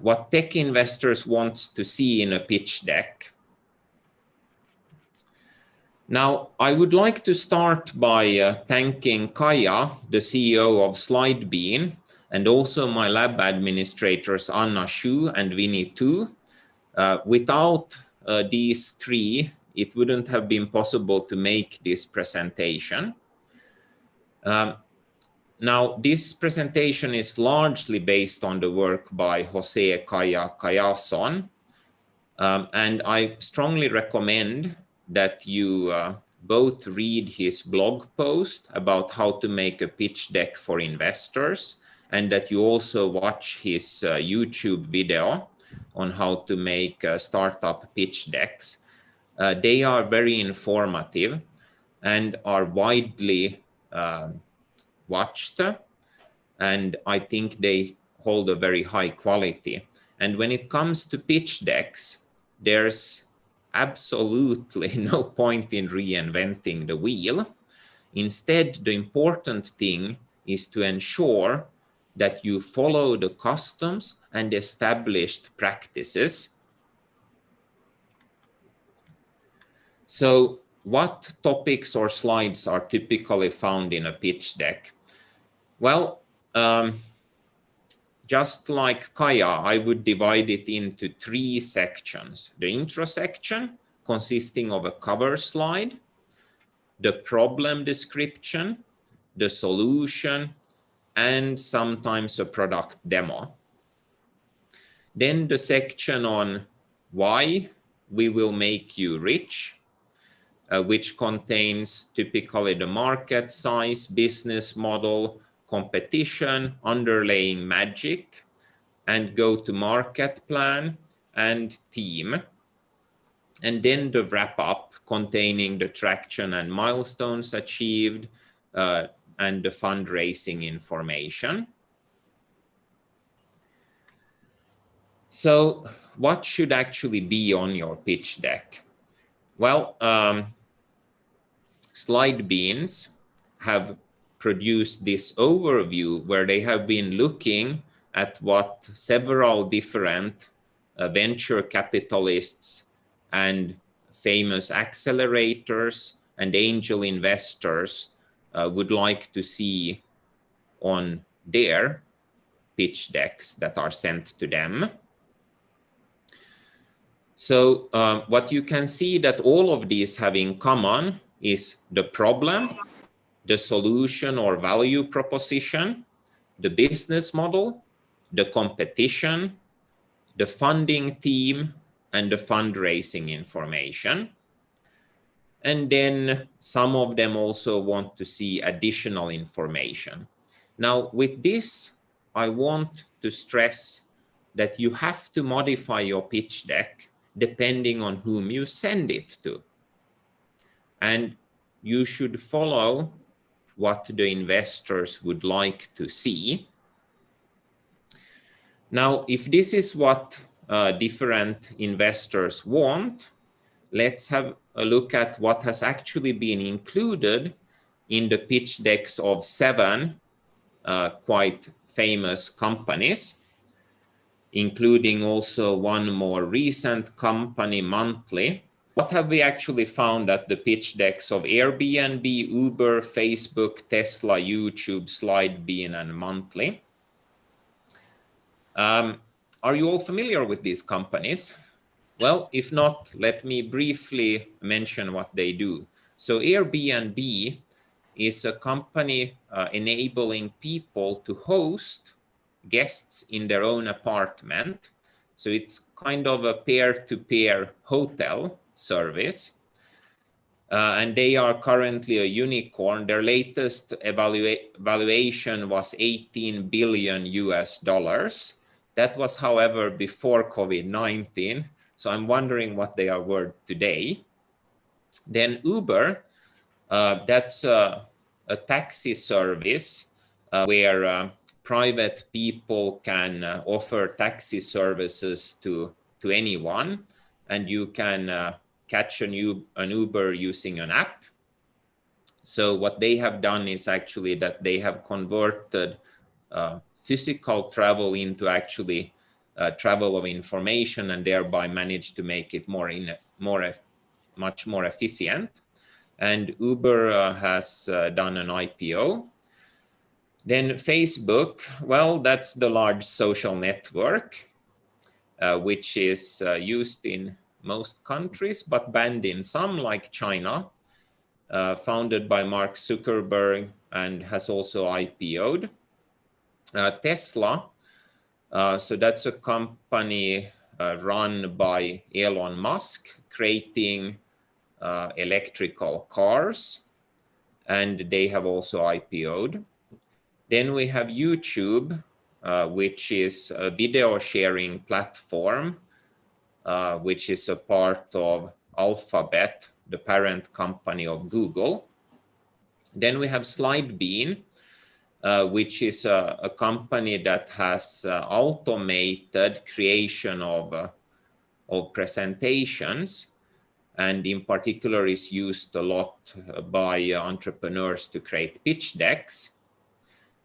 what tech investors want to see in a pitch deck. Now, I would like to start by uh, thanking Caya, the CEO of Slidebean, and also my lab administrators, Anna Shu and Vinny Tu. Uh, without uh, these three, it wouldn't have been possible to make this presentation. Um, now, this presentation is largely based on the work by Jose Kaija Callason, um, and I strongly recommend that you uh, both read his blog post about how to make a pitch deck for investors and that you also watch his uh, YouTube video on how to make uh, startup pitch decks. Uh, they are very informative and are widely um, watched and I think they hold a very high quality. And when it comes to pitch decks, there's absolutely no point in reinventing the wheel. Instead, the important thing is to ensure that you follow the customs and established practices. So what topics or slides are typically found in a pitch deck? Well, um, just like Caya, I would divide it into three sections. The intro section, consisting of a cover slide, the problem description, the solution, and sometimes a product demo. Then the section on why we will make you rich, uh, which contains typically the market size, business model, competition, underlying magic, and go-to-market plan and team. And then the wrap-up containing the traction and milestones achieved uh, and the fundraising information. So what should actually be on your pitch deck? Well, um, Slidebeans have produced this overview where they have been looking at what several different uh, venture capitalists and famous accelerators and angel investors uh, would like to see on their pitch decks that are sent to them. So uh, what you can see that all of these have in common is the problem the solution or value proposition, the business model, the competition, the funding team, and the fundraising information. And then some of them also want to see additional information. Now, with this, I want to stress that you have to modify your pitch deck depending on whom you send it to. And you should follow what the investors would like to see. Now, if this is what uh, different investors want, let's have a look at what has actually been included in the pitch decks of seven uh, quite famous companies, including also one more recent company, Monthly, what have we actually found at the pitch decks of Airbnb, Uber, Facebook, Tesla, YouTube, Slidebean, and Monthly? Um, are you all familiar with these companies? Well, if not, let me briefly mention what they do. So Airbnb is a company uh, enabling people to host guests in their own apartment. So it's kind of a peer-to-peer -peer hotel service. Uh, and they are currently a unicorn. Their latest evalua was 18 billion US dollars. That was, however, before COVID-19. So I'm wondering what they are worth today. Then Uber, uh, that's a, a, taxi service uh, where uh, private people can uh, offer taxi services to, to anyone. And you can uh, catch an, an Uber using an app. So what they have done is actually that they have converted uh, physical travel into actually uh, travel of information and thereby managed to make it more in more much more efficient. And Uber uh, has uh, done an IPO. Then Facebook, well, that's the large social network, uh, which is uh, used in most countries, but banned in some like China, uh, founded by Mark Zuckerberg and has also IPO'd. Uh, Tesla, uh, so that's a company uh, run by Elon Musk, creating uh, electrical cars, and they have also IPO'd. Then we have YouTube, uh, which is a video sharing platform, uh, which is a part of Alphabet, the parent company of Google. Then we have Slidebean, uh, which is a, a, company that has uh, automated creation of, uh, of presentations and in particular is used a lot by entrepreneurs to create pitch decks.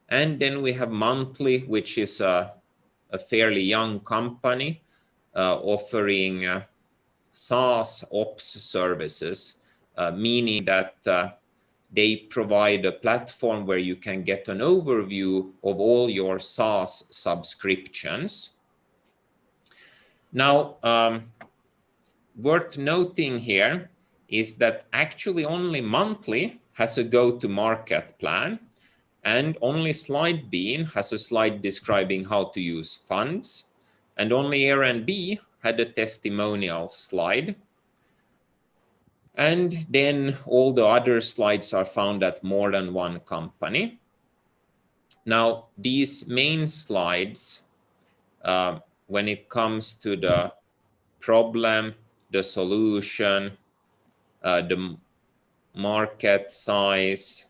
And then we have Monthly, which is a, a fairly young company uh, offering uh, SaaS ops services, uh, meaning that they provide a platform where you can get an overview of all your SaaS subscriptions. Now, um, worth noting here is that actually only monthly has a go-to-market plan and only slide Slidebean has a slide describing how to use funds and only Airbnb had a testimonial slide and then all the other slides are found at more than one company. Now, these main slides, uh, when it comes to the problem, the solution, uh, the market size,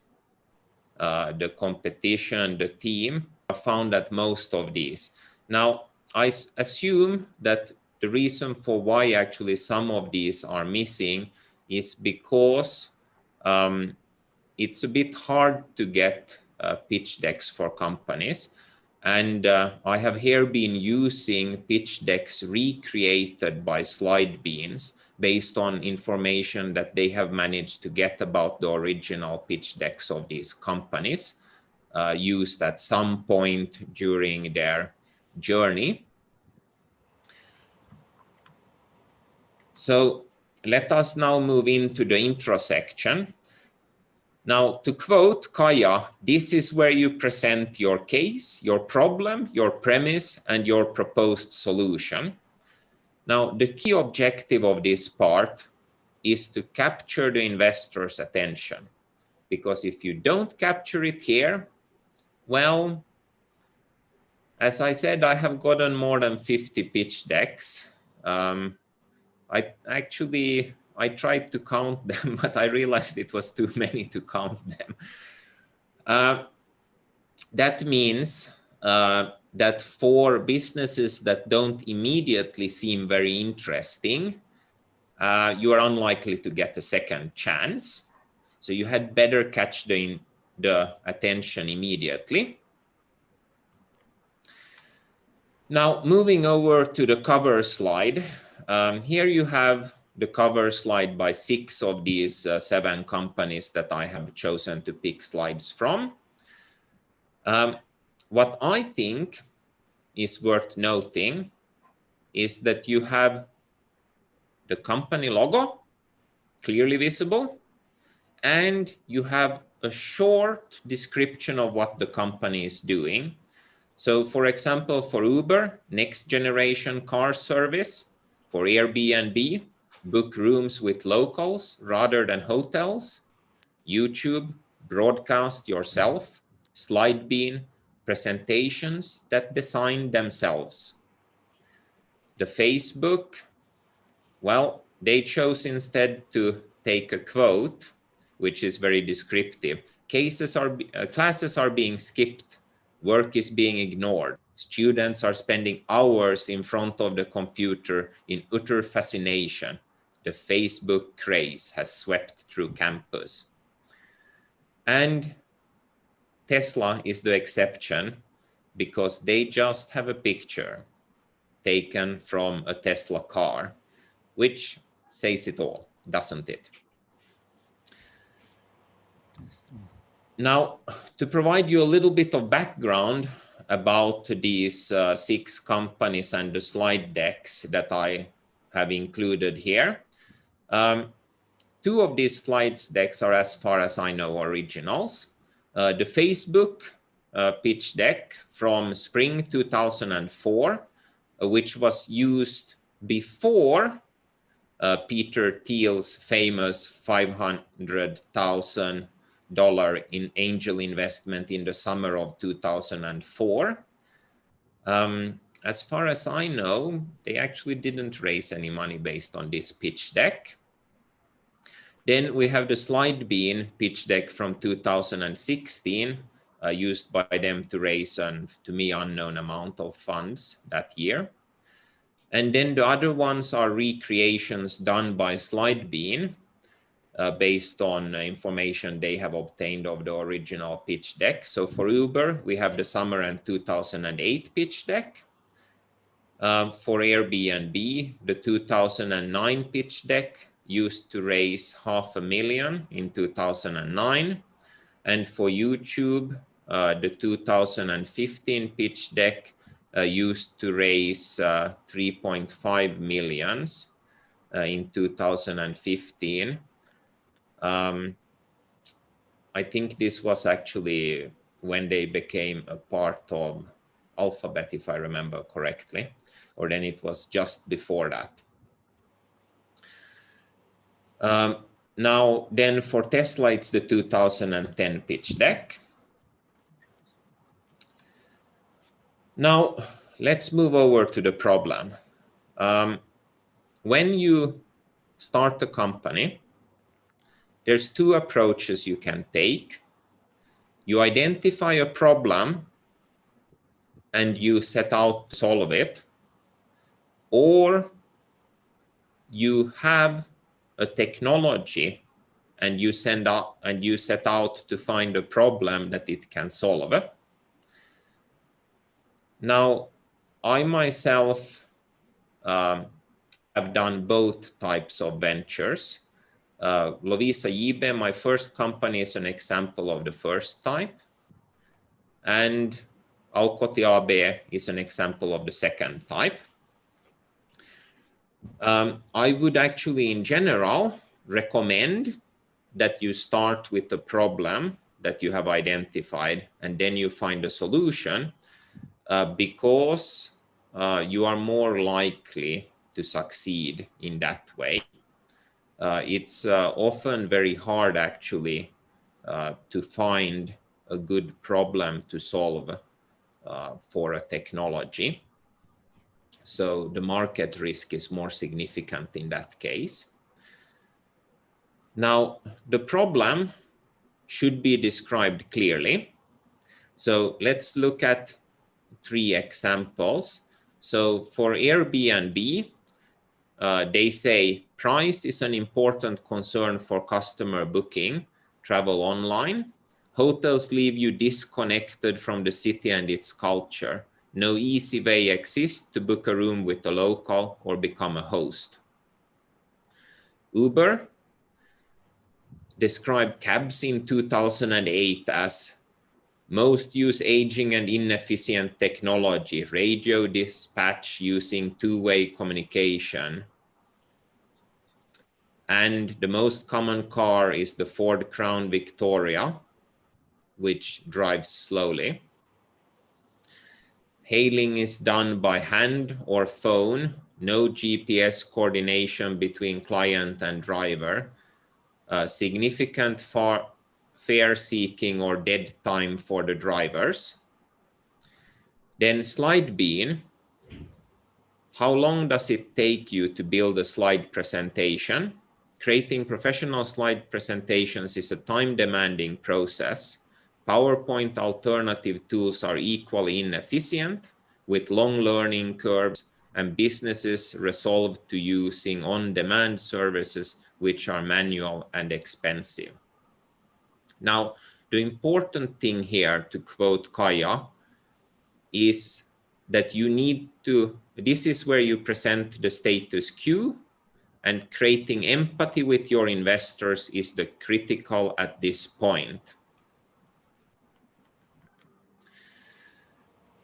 uh, the competition, the team, are found at most of these. Now, I assume that the reason for why actually some of these are missing is because um, it's a bit hard to get uh, pitch decks for companies. And uh, I have here been using pitch decks recreated by Slidebeans based on information that they have managed to get about the original pitch decks of these companies uh, used at some point during their journey. So let us now move into the intro section. Now, to quote Caya, this is where you present your case, your problem, your premise, and your proposed solution. Now, the key objective of this part is to capture the investor's attention. Because if you don't capture it here, well, as I said, I have gotten more than 50 pitch decks. Um, I actually, I tried to count them, but I realized it was too many to count them. Uh, that means uh, that for businesses that don't immediately seem very interesting, uh, you are unlikely to get a second chance. So you had better catch the, the attention immediately. Now, moving over to the cover slide, um, here you have the cover slide by six of these uh, seven companies that I have chosen to pick slides from. Um, what I think is worth noting is that you have the company logo clearly visible and you have a short description of what the company is doing. So for example, for Uber, next generation car service, for Airbnb, book rooms with locals rather than hotels. YouTube, broadcast yourself. Slidebean, presentations that design themselves. The Facebook, well, they chose instead to take a quote, which is very descriptive. Cases are, uh, classes are being skipped, work is being ignored. Students are spending hours in front of the computer in utter fascination. The Facebook craze has swept through campus. And Tesla is the exception because they just have a picture. taken from a Tesla car, which says it all, doesn't it? Now, to provide you a little bit of background about these uh, six companies and the slide decks that I have included here. Um, two of these slides decks are, as far as I know, originals. Uh, the Facebook uh, pitch deck from spring 2004, uh, which was used before uh, Peter Thiel's famous 500,000 dollar in angel investment in the summer of 2004. Um, as far as I know, they actually didn't raise any money based on this pitch deck. Then we have the Slidebean pitch deck from 2016, uh, used by them to raise an, to me, unknown amount of funds that year. And then the other ones are recreations done by Slidebean, uh, based on information they have obtained of the original pitch deck. So for Uber, we have the summer and 2008 pitch deck. Um, for Airbnb, the 2009 pitch deck used to raise half a million in 2009. And for YouTube, uh, the 2015 pitch deck uh, used to raise uh, 3.5 millions uh, in 2015. Um, I think this was actually when they became a part of Alphabet, if I remember correctly, or then it was just before that. Um, now, then for Tesla, it's the 2010 pitch deck. Now, let's move over to the problem. Um, when you start a company, there's two approaches you can take. You identify a problem and you set out to solve it, or you have a technology and you send out and you set out to find a problem that it can solve. Now, I myself um, have done both types of ventures. Uh, Lovisa Yibe, my first company, is an example of the first type. And Aukoti AB is an example of the second type. Um, I would actually, in general, recommend that you start with the problem that you have identified and then you find a solution uh, because uh, you are more likely to succeed in that way uh, it's uh, often very hard actually uh, to find a good problem to solve uh, for a technology. So the market risk is more significant in that case. Now, the problem should be described clearly. So let's look at three examples. So for Airbnb, uh, they say price is an important concern for customer booking, travel online. Hotels leave you disconnected from the city and its culture. No easy way exists to book a room with a local or become a host. Uber described cabs in 2008 as most use aging and inefficient technology, radio dispatch using two-way communication. And the most common car is the Ford Crown Victoria, which drives slowly. Hailing is done by hand or phone, no GPS coordination between client and driver. Significant far fare seeking or dead time for the drivers. Then Slidebean, how long does it take you to build a slide presentation? Creating professional slide presentations is a time-demanding process. PowerPoint alternative tools are equally inefficient with long learning curves and businesses resolve to using on-demand services which are manual and expensive. Now, the important thing here to quote Caya is that you need to this is where you present the status quo and creating empathy with your investors is the critical at this point.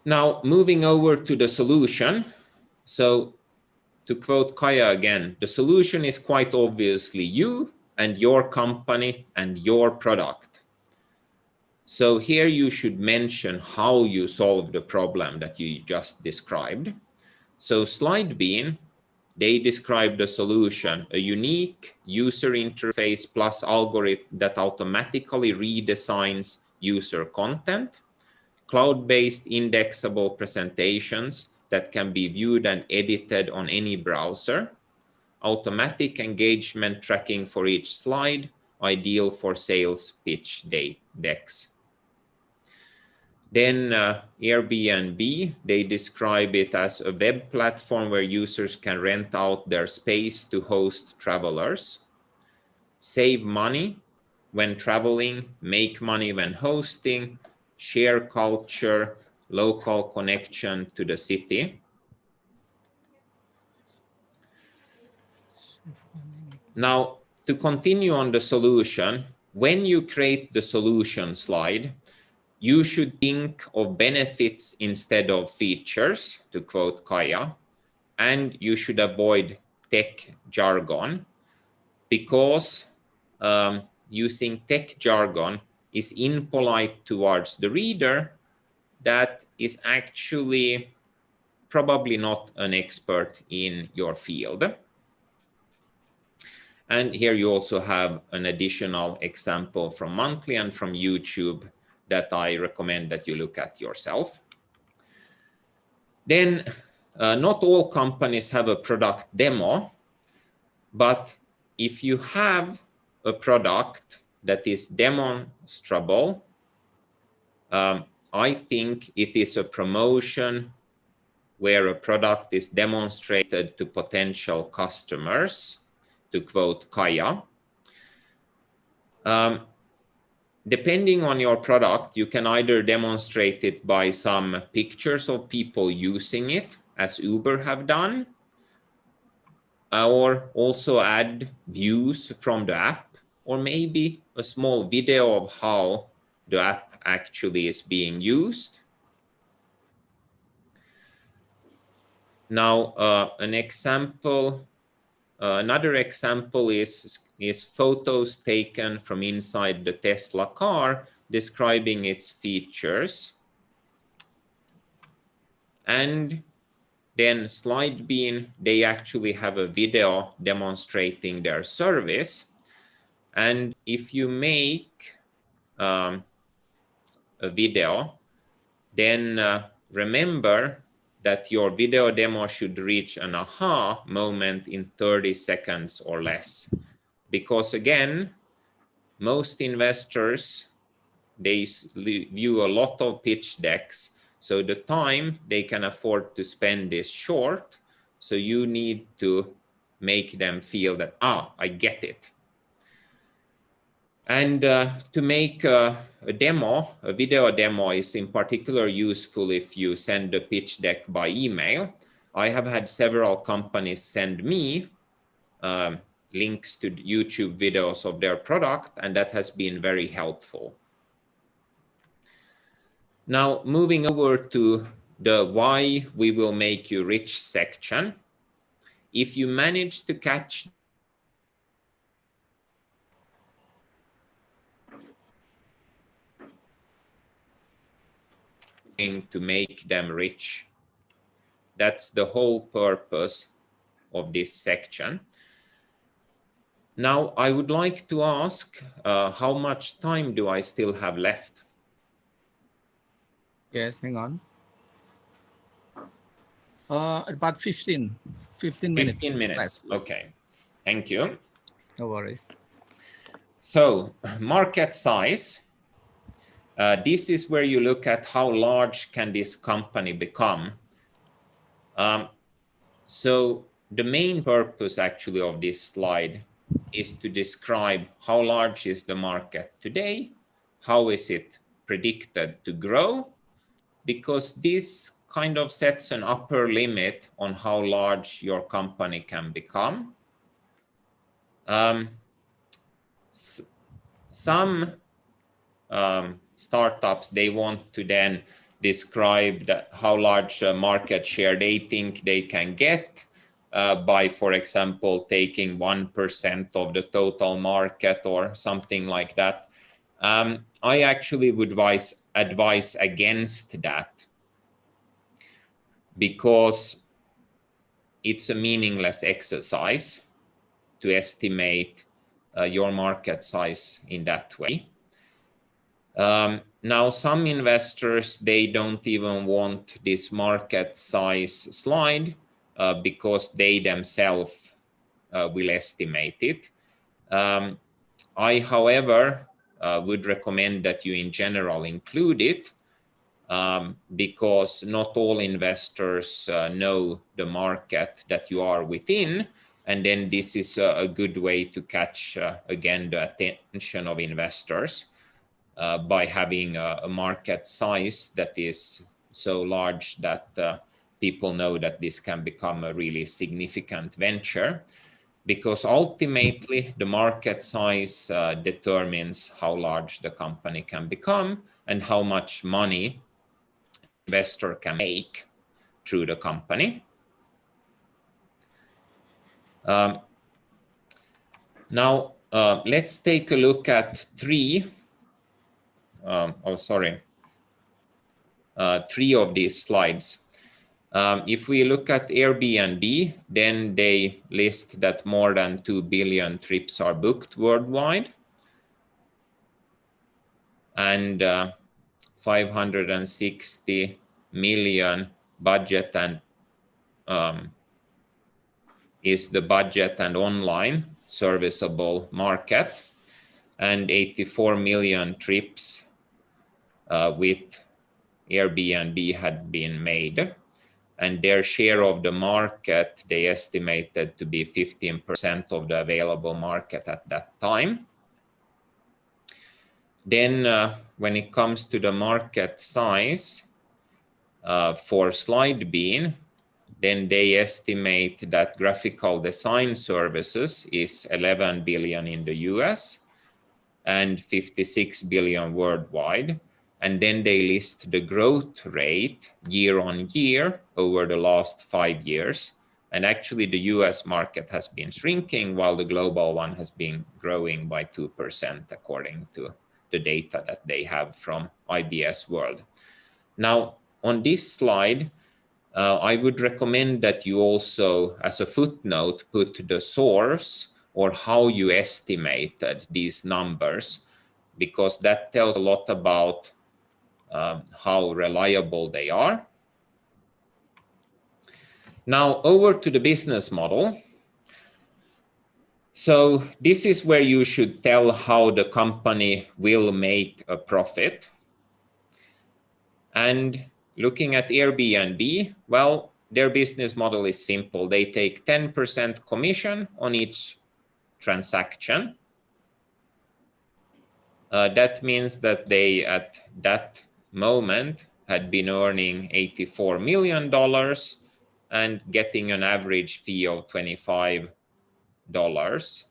Now, moving over to the solution. So to quote Caya again, the solution is quite obviously you and your company and your product. So here you should mention how you solve the problem that you just described. So SlideBean, they describe the solution, a unique user interface plus algorithm that automatically redesigns user content, cloud-based indexable presentations that can be viewed and edited on any browser, automatic engagement tracking for each slide, ideal for sales pitch day decks. Then uh, Airbnb, they describe it as a web platform where users can rent out their space to host travelers, save money when traveling, make money when hosting, share culture, local connection to the city. Now, to continue on the solution, when you create the solution slide, you should think of benefits instead of features, to quote Caya, and you should avoid tech jargon because um, using tech jargon is impolite towards the reader that is actually probably not an expert in your field. And here you also have an additional example from Monthly and from YouTube that I recommend that you look at yourself. Then uh, not all companies have a product demo, but if you have a product that is demonstrable, um, I think it is a promotion where a product is demonstrated to potential customers, to quote Caya. Um, depending on your product, you can either demonstrate it by some pictures of people using it, as Uber have done, or also add views from the app, or maybe a small video of how the app actually is being used. Now, uh, an example uh, another example is, is photos taken from inside the Tesla car describing its features. And then SlideBean, they actually have a video demonstrating their service. And if you make um, a video, then uh, remember that your video demo should reach an aha moment in 30 seconds or less. Because again, most investors, they view a lot of pitch decks. So the time they can afford to spend is short. So you need to make them feel that, ah, I get it. And uh, to make uh, a demo, a video demo is in particular useful if you send a pitch deck by email. I have had several companies send me um, links to YouTube videos of their product, and that has been very helpful. Now, moving over to the why we will make you rich section. If you manage to catch to make them rich. That's the whole purpose of this section. Now, I would like to ask uh, how much time do I still have left? Yes, hang on. Uh, about 15, 15 minutes. 15 minutes, left. okay. Thank you. No worries. So, market size. Uh, this is where you look at how large can this company become. Um, so the main purpose actually of this slide is to describe how large is the market today, how is it predicted to grow, because this kind of sets an upper limit on how large your company can become. Um, some um, startups, they want to then describe how large market share they think they can get uh, by, for example, taking 1% of the total market or something like that. Um, I actually would advise, advise against that because it's a meaningless exercise to estimate uh, your market size in that way. Um, now, some investors, they don't even want this market size slide uh, because they themselves uh, will estimate it. Um, I, however, uh, would recommend that you in general include it um, because not all investors uh, know the market that you are within. And then this is a, a good way to catch, uh, again, the attention of investors uh, by having a, a, market size that is so large that uh, people know that this can become a really significant venture because ultimately the market size uh, determines how large the company can become and how much money investor can make through the company. Um, now, uh, let's take a look at three, um, oh, sorry, uh, three of these slides. Um, if we look at Airbnb, then they list that more than 2 billion trips are booked worldwide. And uh, 560 million budget and um, is the budget and online serviceable market and 84 million trips uh, with Airbnb had been made and their share of the market they estimated to be 15% of the available market at that time. Then uh, when it comes to the market size uh, for SlideBean, then they estimate that graphical design services is 11 billion in the US and 56 billion worldwide. And then they list the growth rate year on year over the last five years. And actually the US market has been shrinking while the global one has been growing by 2% according to the data that they have from IBISWorld. Now, on this slide, uh, I would recommend that you also, as a footnote, put the source or how you estimated these numbers, because that tells a lot about um, how reliable they are. Now over to the business model. So this is where you should tell how the company will make a profit. And looking at Airbnb, well, their business model is simple. They take 10% commission on each transaction. Uh, that means that they, at that moment, had been earning $84 million and getting an average fee of 25 dollars.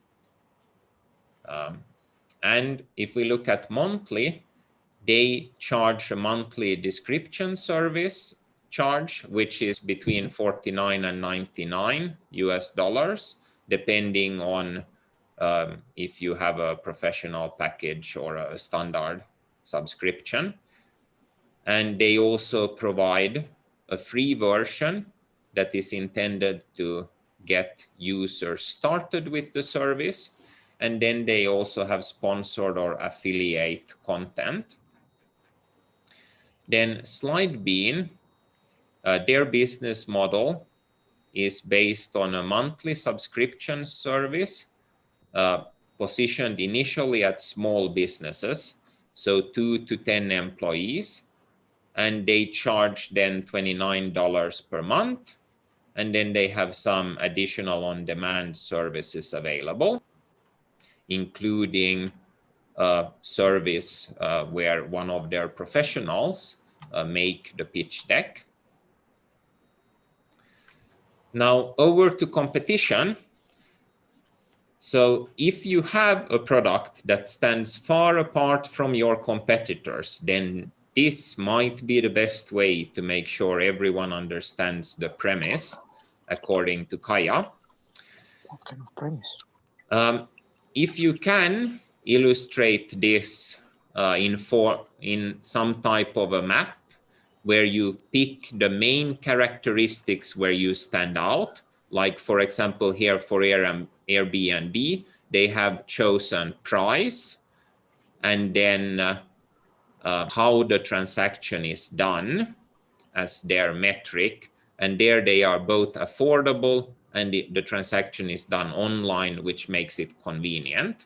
Um, and if we look at monthly, they charge a monthly description service charge, which is between 49 and 99 US dollars, depending on um, if you have a professional package or a standard subscription. And they also provide a free version that is intended to get users started with the service. And then they also have sponsored or affiliate content. Then SlideBean, uh, their business model is based on a monthly subscription service uh, positioned initially at small businesses, so two to 10 employees, and they charge then $29 per month and then they have some additional on-demand services available, including a service uh, where one of their professionals uh, make the pitch deck Now over to competition. So if you have a product that stands far apart from your competitors, then this might be the best way to make sure everyone understands the premise, according to Caya. What kind of premise? Um, if you can illustrate this uh, in, for, in some type of a map where you pick the main characteristics where you stand out, like for example here for Airbnb, they have chosen price and then uh, uh, how the transaction is done as their metric. And there they are both affordable and the, the transaction is done online, which makes it convenient.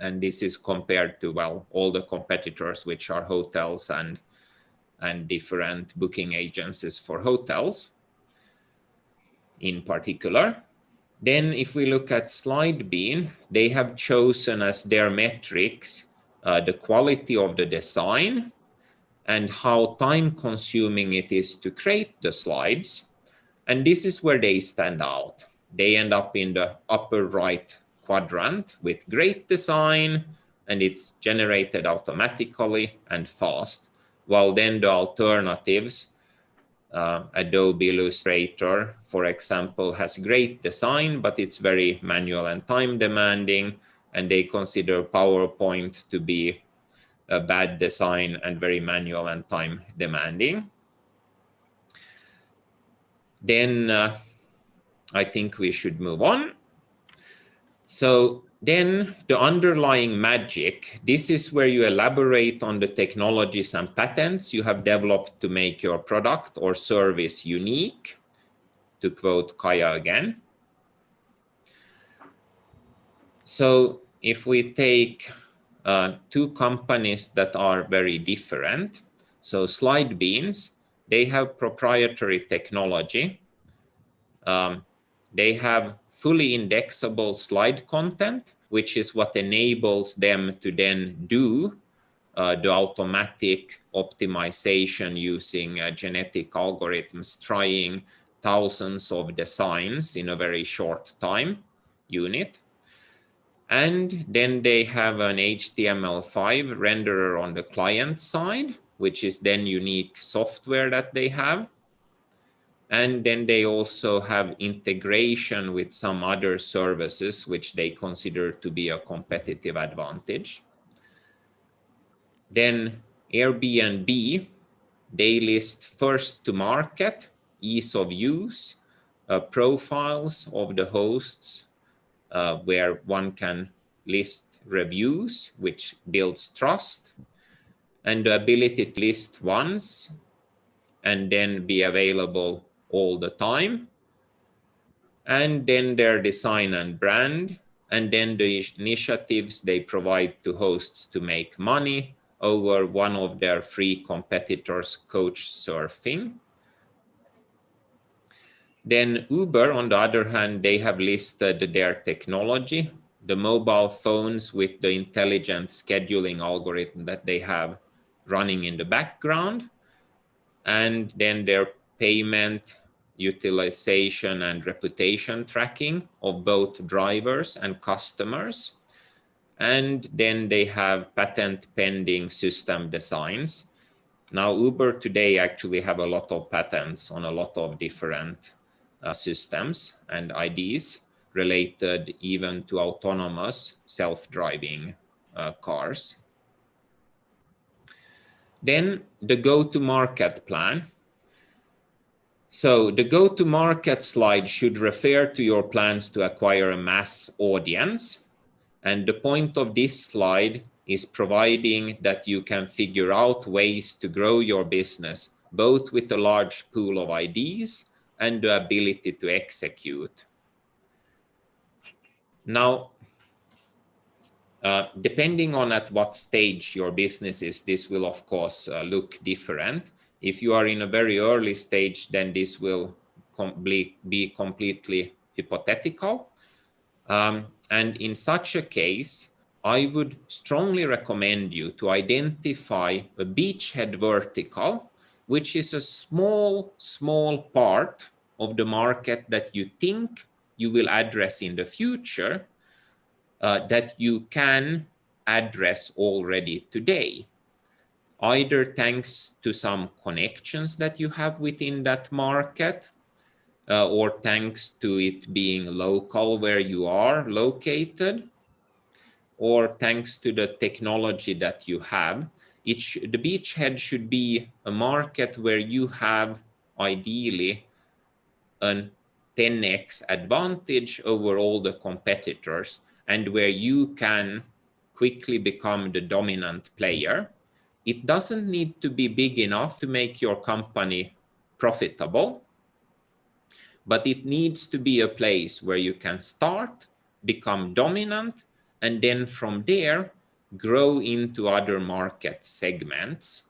And this is compared to, well, all the competitors, which are hotels and, and different booking agencies for hotels in particular. Then if we look at SlideBean, they have chosen as their metrics uh, the quality of the design and how time consuming it is to create the slides. And this is where they stand out. They end up in the upper right quadrant with great design and it's generated automatically and fast. While then the alternatives uh, Adobe Illustrator, for example, has great design, but it's very manual and time demanding. And they consider PowerPoint to be a bad design and very manual and time demanding. Then uh, I think we should move on. So then the underlying magic, this is where you elaborate on the technologies and patents you have developed to make your product or service unique, to quote Caya again. So if we take uh, two companies that are very different, so Slidebeans, they have proprietary technology. Um, they have fully indexable slide content, which is what enables them to then do uh, the automatic optimization using uh, genetic algorithms, trying thousands of designs in a very short time unit. And then they have an HTML5 renderer on the client side, which is then unique software that they have. And then they also have integration with some other services, which they consider to be a competitive advantage. Then Airbnb, they list first to market, ease of use, uh, profiles of the hosts, uh, where one can list reviews, which builds trust, and the ability to list once and then be available all the time. And then their design and brand, and then the initiatives they provide to hosts to make money over one of their free competitors, Couchsurfing. Then Uber, on the other hand, they have listed their technology, the mobile phones with the intelligent scheduling algorithm that they have running in the background, and then their payment utilization and reputation tracking of both drivers and customers. And then they have patent pending system designs. Now Uber today actually have a lot of patents on a lot of different systems and IDs related even to autonomous self-driving uh, cars. Then the go-to-market plan so the go-to-market slide should refer to your plans to acquire a mass audience. And the point of this slide is providing that you can figure out ways to grow your business, both with a large pool of ideas and the ability to execute. Now, uh, depending on at what stage your business is, this will of course uh, look different. If you are in a very early stage, then this will be completely hypothetical. Um, and in such a case, I would strongly recommend you to identify a beachhead vertical, which is a small, small part of the market that you think you will address in the future uh, that you can address already today, either thanks to some connections that you have within that market, uh, or thanks to it being local where you are located, or thanks to the technology that you have. It the beachhead should be a market where you have ideally an 10x advantage over all the competitors and where you can quickly become the dominant player. It doesn't need to be big enough to make your company profitable, but it needs to be a place where you can start, become dominant, and then from there, grow into other market segments.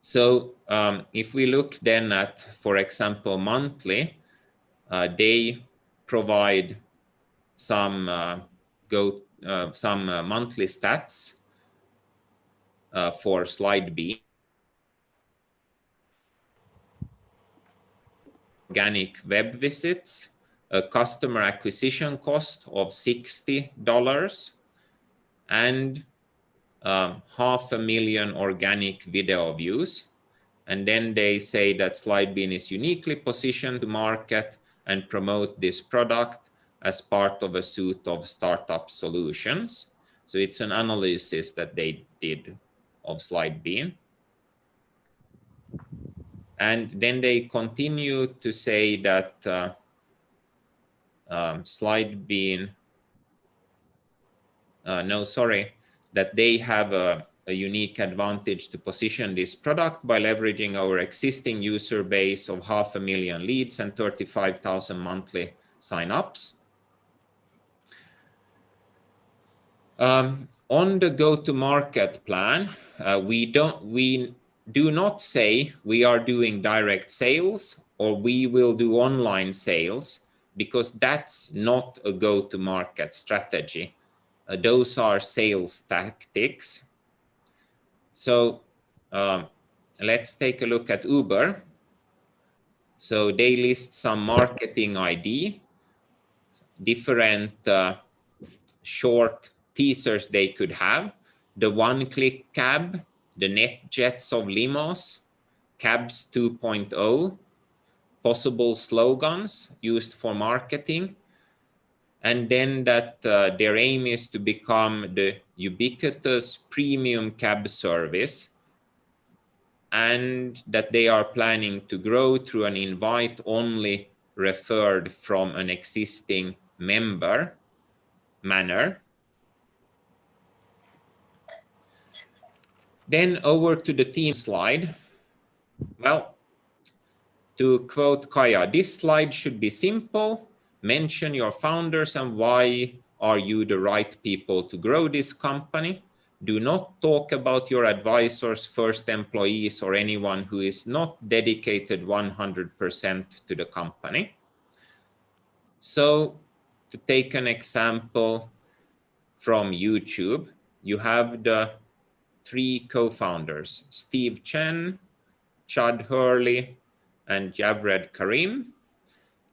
So um, if we look then at, for example, monthly, uh, they provide some uh, go uh, some uh, monthly stats uh, for Slidebean. Organic web visits, a customer acquisition cost of $60 and um, half a million organic video views. And then they say that SlideBean is uniquely positioned to market and promote this product as part of a suite of startup solutions. So it's an analysis that they did of SlideBean. And then they continue to say that uh, um, SlideBean, uh, no, sorry, that they have a, a unique advantage to position this product by leveraging our existing user base of half a million leads and 35,000 monthly signups. Um, on the go-to-market plan, uh, we don't we do not say we are doing direct sales or we will do online sales because that's not a go-to-market strategy. Uh, those are sales tactics. So um, let's take a look at Uber. So they list some marketing ID, different uh, short teasers they could have. The one-click cab, the NetJets of limos, cabs 2.0, possible slogans used for marketing, and then that uh, their aim is to become the ubiquitous premium cab service and that they are planning to grow through an invite only referred from an existing member manner. Then over to the team slide. Well, to quote Caya, this slide should be simple, mention your founders and why are you the right people to grow this company. Do not talk about your advisors, first employees, or anyone who is not dedicated 100% to the company. So to take an example from YouTube, you have the three co-founders, Steve Chen, Chad Hurley, and Javed Karim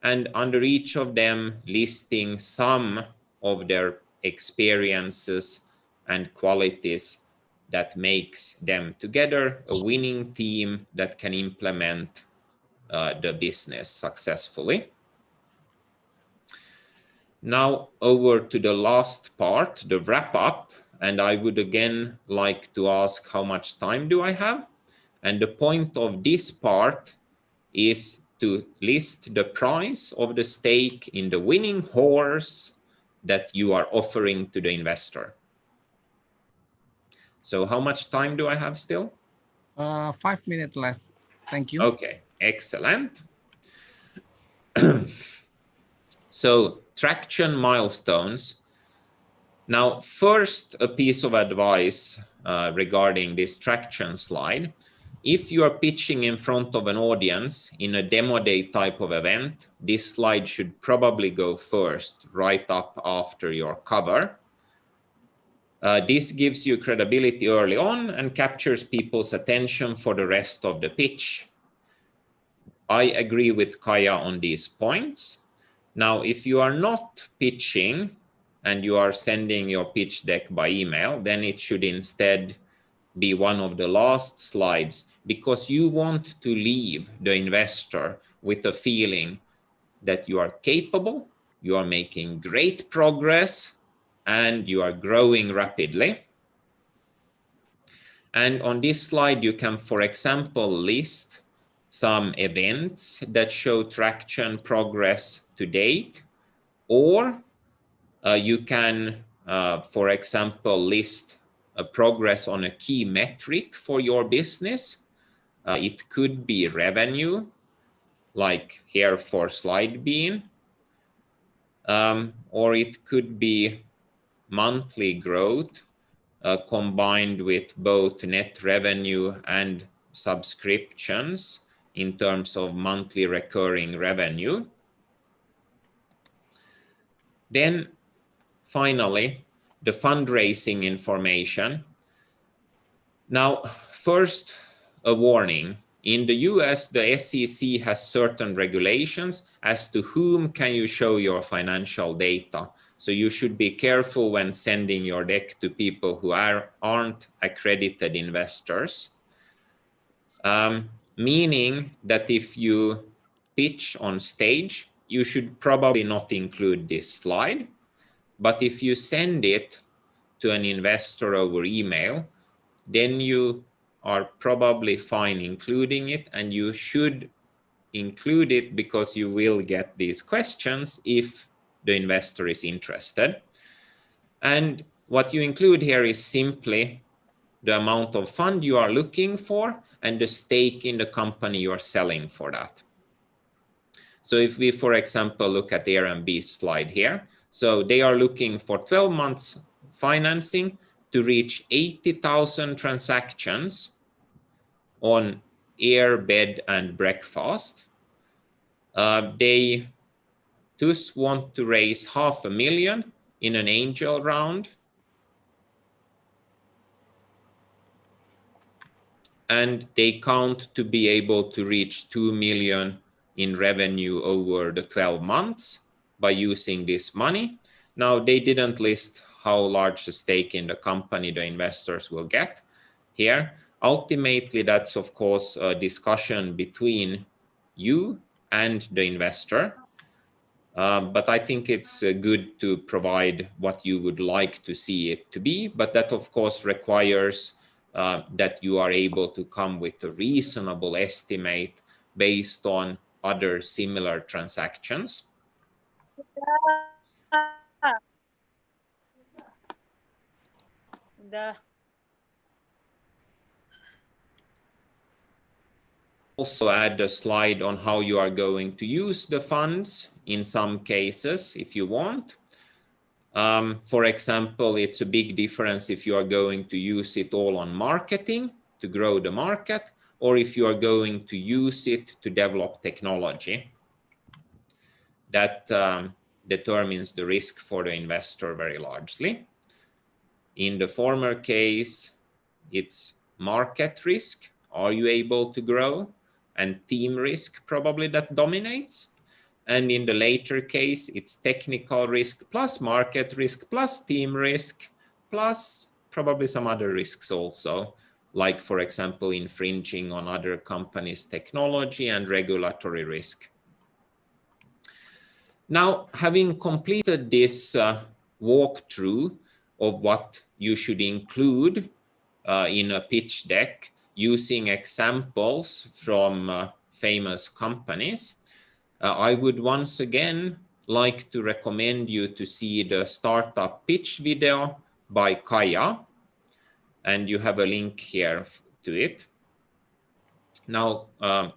and under each of them listing some of their experiences and qualities that makes them together a winning team that can implement uh, the business successfully. Now over to the last part, the wrap up. And I would again like to ask how much time do I have? And the point of this part is to list the price of the stake in the winning horse that you are offering to the investor. So how much time do I have still? Uh, five minutes left. Thank you. Okay, excellent. so traction milestones. Now, first, a piece of advice uh, regarding this traction slide if you are pitching in front of an audience in a demo day type of event, this slide should probably go first, right up after your cover. Uh, this gives you credibility early on and captures people's attention for the rest of the pitch. I agree with Caya on these points. Now, if you are not pitching and you are sending your pitch deck by email, then it should instead be one of the last slides because you want to leave the investor with a feeling that you are capable, you are making great progress, and you are growing rapidly. And on this slide, you can, for example, list some events that show traction progress to date, or uh, you can, uh, for example, list a progress on a key metric for your business. Uh, it could be revenue, like here for SlideBean, um, or it could be monthly growth uh, combined with both net revenue and subscriptions in terms of monthly recurring revenue. Then finally, the fundraising information. Now, first, a warning. In the US, the SEC has certain regulations as to whom can you show your financial data. So you should be careful when sending your deck to people who are, aren't accredited investors. Um, meaning that if you pitch on stage, you should probably not include this slide. But if you send it to an investor over email, then you are probably fine including it and you should include it because you will get these questions if the investor is interested. And what you include here is simply the amount of fund you are looking for and the stake in the company you are selling for that. So if we, for example, look at the Airbnb slide here, so they are looking for 12 months financing to reach 80,000 transactions on air, bed, and breakfast. Uh, they thus want to raise half a million in an angel round. And they count to be able to reach 2 million in revenue over the 12 months by using this money. Now, they didn't list how large a stake in the company the investors will get here. Ultimately, that's, of course, a discussion between you and the investor. Uh, but I think it's uh, good to provide what you would like to see it to be. But that, of course, requires uh, that you are able to come with a reasonable estimate based on other similar transactions. Also add a slide on how you are going to use the funds in some cases if you want. Um, for example, it's a big difference if you are going to use it all on marketing to grow the market or if you are going to use it to develop technology. That um, determines the risk for the investor very largely. In the former case, it's market risk. Are you able to grow? And team risk probably that dominates. And in the later case, it's technical risk plus market risk plus team risk plus probably some other risks also like, for example, infringing on other companies' technology and regulatory risk. Now, having completed this uh, walkthrough of what you should include uh, in a pitch deck using examples from uh, famous companies, uh, I would once again like to recommend you to see the startup pitch video by Caya and you have a link here to it. Now, um,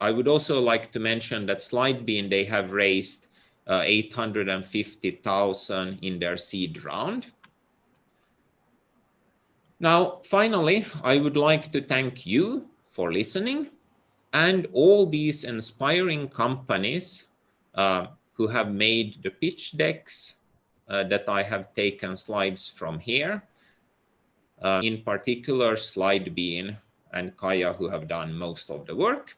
I would also like to mention that SlideBean, they have raised uh, 850,000 in their seed round. Now, finally, I would like to thank you for listening and all these inspiring companies uh, who have made the pitch decks uh, that I have taken slides from here uh, in particular SlideBean and Caya who have done most of the work.